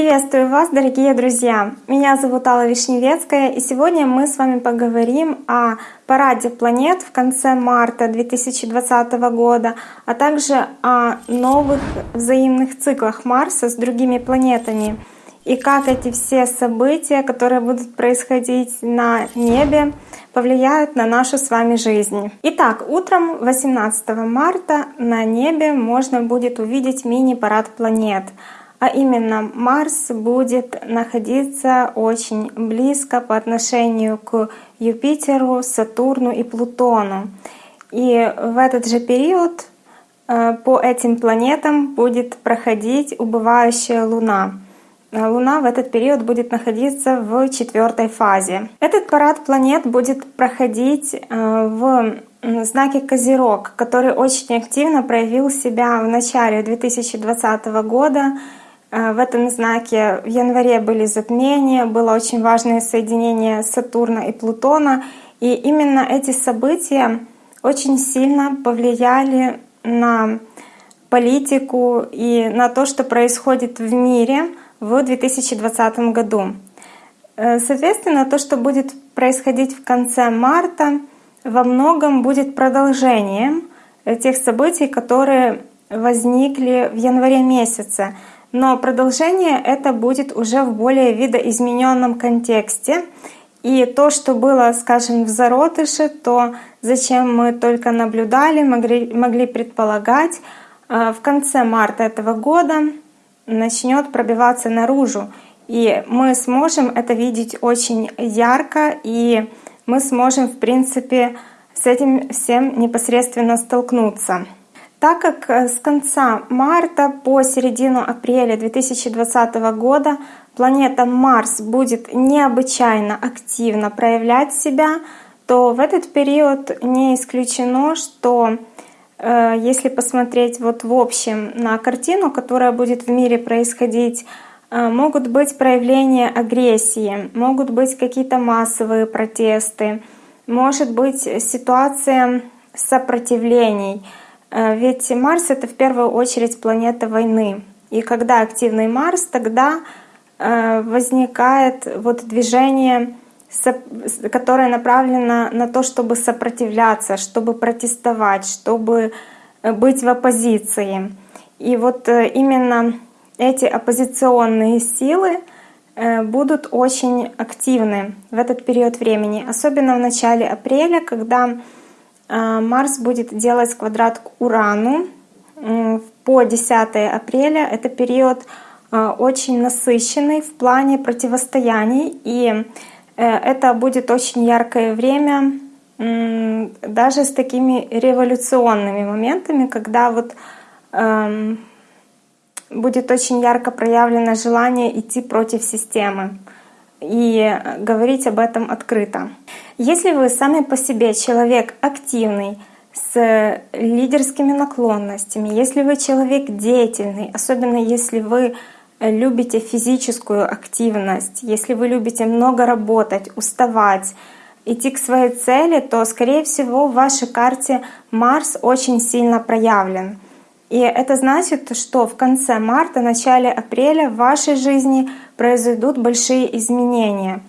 Приветствую вас, дорогие друзья! Меня зовут Алла Вишневецкая, и сегодня мы с вами поговорим о параде планет в конце марта 2020 года, а также о новых взаимных циклах Марса с другими планетами и как эти все события, которые будут происходить на небе, повлияют на нашу с вами жизнь. Итак, утром 18 марта на небе можно будет увидеть мини-парад планет — а именно Марс будет находиться очень близко по отношению к Юпитеру, Сатурну и Плутону. И в этот же период э, по этим планетам будет проходить убывающая Луна. Луна в этот период будет находиться в четвертой фазе. Этот парад планет будет проходить э, в знаке Козерог, который очень активно проявил себя в начале 2020 года Э, в этом знаке в январе были затмения, было очень важное соединение Сатурна и Плутона. И именно эти события очень сильно повлияли на политику и на то, что происходит в мире в 2020 году. Э, соответственно, то, что будет происходить в конце марта, во многом будет продолжением тех событий, которые возникли в январе месяце. Но продолжение это будет уже в более видоизмененном контексте. И то, что было, скажем, в зародыше, то зачем мы только наблюдали, могли, могли предполагать, э, в конце марта этого года начнет пробиваться наружу. И мы сможем это видеть очень ярко, и мы сможем, в принципе, с этим всем непосредственно столкнуться. Так как э, с конца марта по середину апреля 2020 года планета Марс будет необычайно активно проявлять себя, то в этот период не исключено, что э, если посмотреть вот в общем на картину, которая будет в мире происходить, э, могут быть проявления агрессии, могут быть какие-то массовые протесты, может быть ситуация сопротивлений — ведь Марс — это в первую очередь планета войны. И когда активный Марс, тогда э, возникает вот движение, которое направлено на то, чтобы сопротивляться, чтобы протестовать, чтобы э, быть в оппозиции. И вот именно эти оппозиционные силы будут очень активны в этот период времени, особенно в начале апреля, когда а, Марс будет делать квадрат к Урану по 10 апреля. Это период а, очень насыщенный в плане противостояний, и э, это будет очень яркое время даже с такими революционными моментами, когда вот эм, будет очень ярко проявлено желание идти против системы и говорить об этом открыто. Если вы сами по себе человек активный, с лидерскими наклонностями, если вы человек деятельный, особенно если вы любите физическую активность, если вы любите много работать, уставать, идти к своей цели, то, скорее всего, в вашей карте Марс очень сильно проявлен. И это значит, что в конце марта, начале апреля в вашей жизни произойдут большие изменения.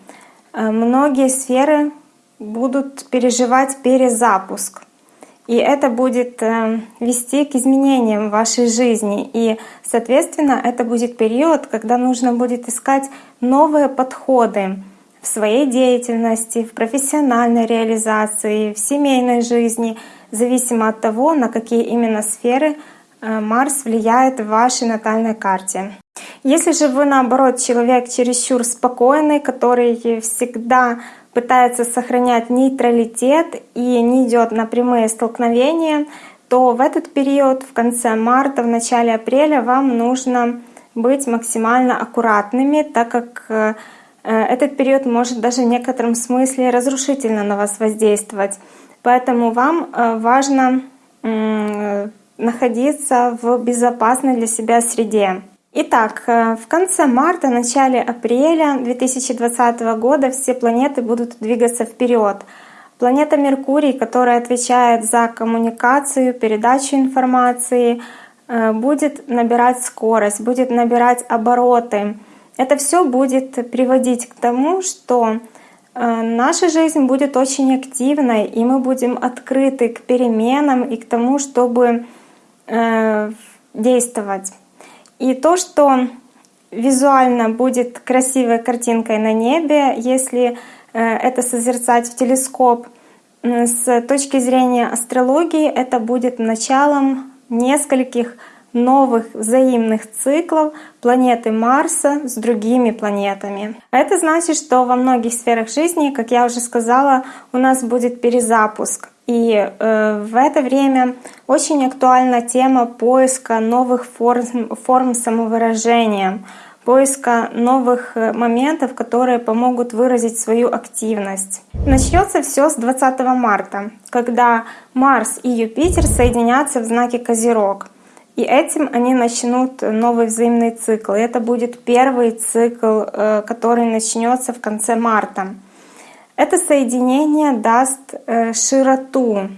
Э, многие сферы будут переживать перезапуск. И это будет э, вести к изменениям в вашей жизни. И, соответственно, это будет период, когда нужно будет искать новые подходы в своей деятельности, в профессиональной реализации, в семейной жизни, зависимо от того, на какие именно сферы Марс влияет в вашей натальной карте. Если же вы, наоборот, человек чересчур спокойный, который всегда пытается сохранять нейтралитет и не идет на прямые столкновения, то в этот период, в конце марта, в начале апреля, вам нужно быть максимально аккуратными, так как э, этот период может даже в некотором смысле разрушительно на вас воздействовать. Поэтому вам э, важно находиться в безопасной для себя среде. Итак, э, в конце марта, начале апреля 2020 года все планеты будут двигаться вперед. Планета Меркурий, которая отвечает за коммуникацию, передачу информации, э, будет набирать скорость, будет набирать обороты. Это все будет приводить к тому, что э, наша жизнь будет очень активной, и мы будем открыты к переменам и к тому, чтобы э, действовать. И то, что визуально будет красивой картинкой на небе, если э, это созерцать в телескоп, с точки зрения астрологии это будет началом нескольких новых взаимных циклов планеты Марса с другими планетами. Это значит, что во многих сферах жизни, как я уже сказала, у нас будет перезапуск. И э, в это время очень актуальна тема поиска новых форм, форм самовыражения, поиска новых э, моментов, которые помогут выразить свою активность. Начнется все с 20 марта, когда Марс и Юпитер соединятся в знаке Козерог. И этим они начнут новый взаимный цикл. И это будет первый цикл, э, который начнется в конце марта. Это соединение даст э, широту,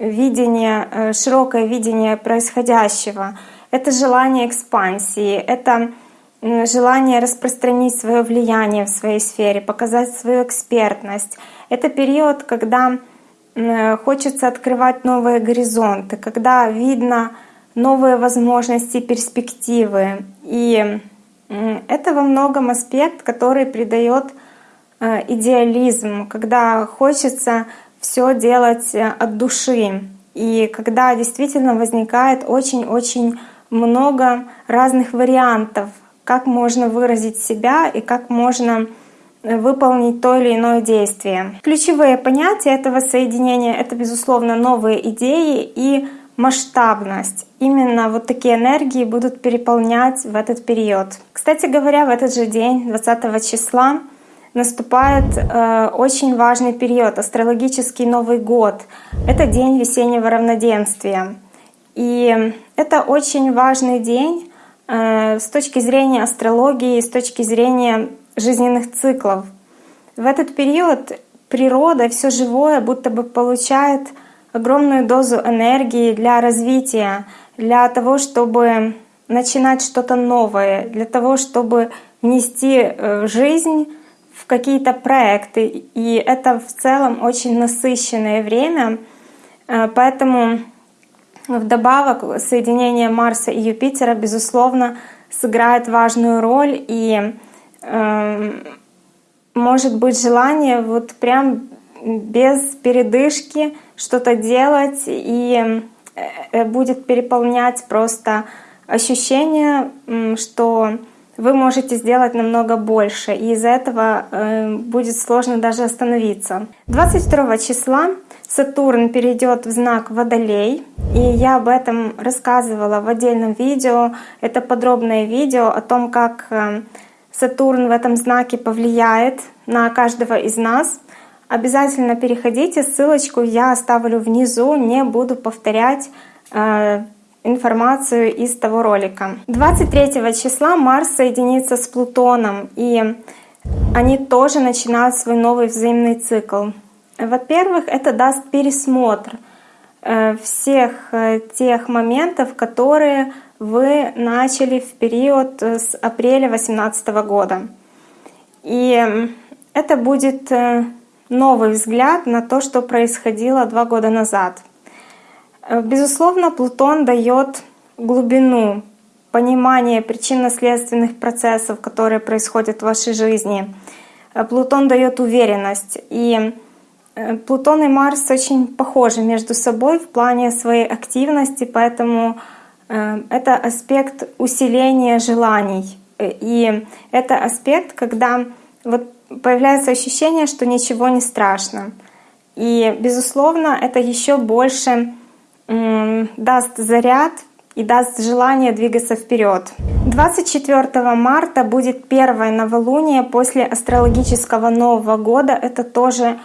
видение, широкое видение происходящего. Это желание экспансии, это желание распространить свое влияние в своей сфере, показать свою экспертность. Это период, когда хочется открывать новые горизонты, когда видно новые возможности, перспективы. И это во многом аспект, который придает э, идеализм, когда хочется все делать э, от души. И когда действительно возникает очень-очень много разных вариантов как можно выразить себя и как можно э, выполнить то или иное действие. Ключевые понятия этого соединения — это, безусловно, новые идеи и масштабность. Именно вот такие энергии будут переполнять в этот период. Кстати говоря, в этот же день, 20 числа, наступает э, очень важный период, астрологический Новый год. Это день весеннего равноденствия. И это очень важный день, Э, с точки зрения астрологии, с точки зрения жизненных циклов. В этот период природа, все живое будто бы получает огромную дозу энергии для развития, для того, чтобы начинать что-то новое, для того, чтобы внести э, в жизнь в какие-то проекты. И это в целом очень насыщенное время. Э, поэтому Вдобавок, соединение Марса и Юпитера, безусловно, сыграет важную роль, и э, может быть желание вот прям без передышки что-то делать, и э, будет переполнять просто ощущение, что вы можете сделать намного больше, и из-за этого э, будет сложно даже остановиться. 22 числа Сатурн перейдет в знак Водолей, и я об этом рассказывала в отдельном видео. Это подробное видео о том, как э, Сатурн в этом знаке повлияет на каждого из нас. Обязательно переходите, ссылочку я оставлю внизу, не буду повторять э, информацию из того ролика. 23 числа Марс соединится с Плутоном, и они тоже начинают свой новый взаимный цикл. Во-первых, это даст пересмотр э, всех э, тех моментов, которые вы начали в период э, с апреля 2018 года. И это будет новый взгляд на то, что происходило два года назад. Безусловно, Плутон дает глубину понимания причинно-следственных процессов, которые происходят в вашей жизни. Плутон дает уверенность. И Э, Плутон и Марс очень похожи между собой в плане своей активности, поэтому э, это аспект усиления желаний. Э, и это аспект, когда вот появляется ощущение, что ничего не страшно. И, безусловно, это еще больше даст заряд и даст желание двигаться вперед. 24 марта будет первое новолуние после астрологического Нового года. Это тоже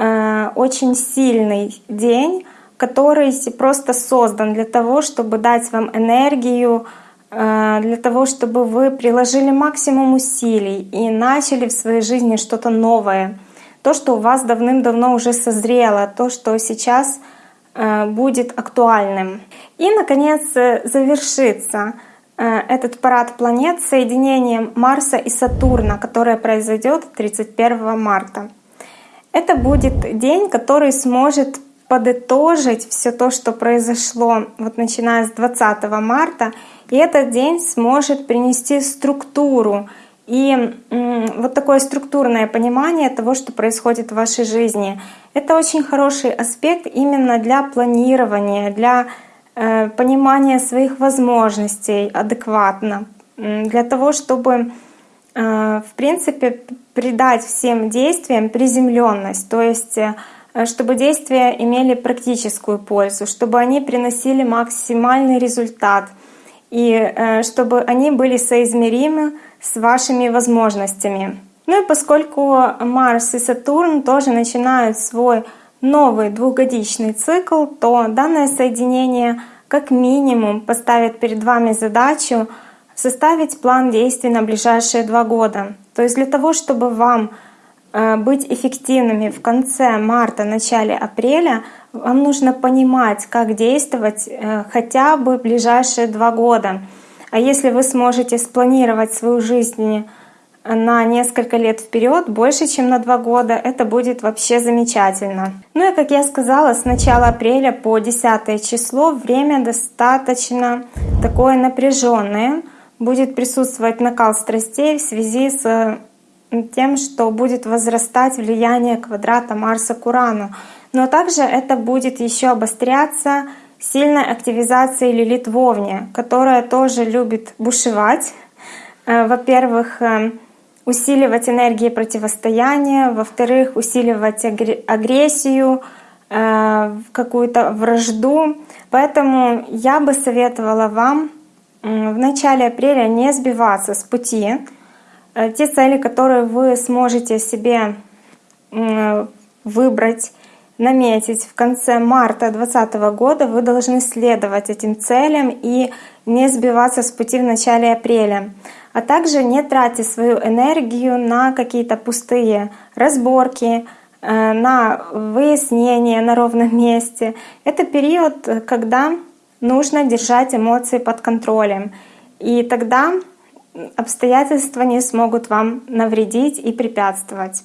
Э, очень сильный день, который просто создан для того, чтобы дать вам энергию, э, для того, чтобы вы приложили максимум усилий и начали в своей жизни что-то новое. То, что у вас давным-давно уже созрело, то, что сейчас будет актуальным. И, наконец, завершится э, этот парад планет соединением Марса и Сатурна, которое произойдет 31 марта. Это будет день, который сможет подытожить все то, что произошло вот начиная с 20 марта, и этот день сможет принести структуру и вот такое структурное понимание того, что происходит в вашей жизни. Это очень хороший аспект именно для планирования, для э, понимания своих возможностей адекватно, для того, чтобы э, в принципе придать всем действиям приземленность, то есть э, чтобы действия имели практическую пользу, чтобы они приносили максимальный результат и чтобы они были соизмеримы с вашими возможностями. Ну и поскольку Марс и Сатурн тоже начинают свой новый двухгодичный цикл, то данное соединение как минимум поставит перед вами задачу составить план действий на ближайшие два года. То есть для того, чтобы вам э, быть эффективными в конце марта, начале апреля, вам нужно понимать, как действовать э, хотя бы ближайшие два года. А если вы сможете спланировать свою жизнь на несколько лет вперед, больше, чем на два года, это будет вообще замечательно. Ну и как я сказала, с начала апреля по 10 число время достаточно такое напряженное. Будет присутствовать накал страстей в связи с тем, что будет возрастать влияние квадрата Марса к Урану. Но также это будет еще обостряться сильной активизацией Лилит Вовне, которая тоже любит бушевать. Э, во-первых, э, усиливать энергии противостояния, во-вторых, усиливать агрессию, э, какую-то вражду. Поэтому я бы советовала вам в начале апреля не сбиваться с пути. Те цели, которые вы сможете себе выбрать, наметить в конце марта 2020 года, вы должны следовать этим целям и не сбиваться с пути в начале апреля. А также не тратьте свою энергию на какие-то пустые разборки, э, на выяснение на ровном месте. Это период, когда нужно держать эмоции под контролем. И тогда обстоятельства не смогут вам навредить и препятствовать.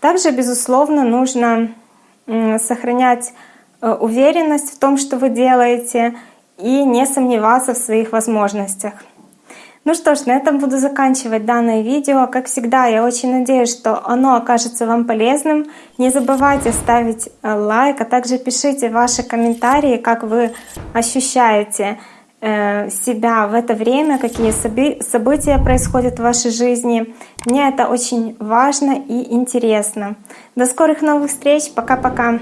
Также, безусловно, нужно сохранять э, уверенность в том, что вы делаете, и не сомневаться в своих возможностях. Ну что ж, на этом буду заканчивать данное видео. Как всегда, я очень надеюсь, что оно окажется вам полезным. Не забывайте ставить э, лайк, а также пишите ваши комментарии, как вы ощущаете себя в это время, какие события происходят в вашей жизни. Мне это очень важно и интересно. До скорых новых встреч. Пока-пока.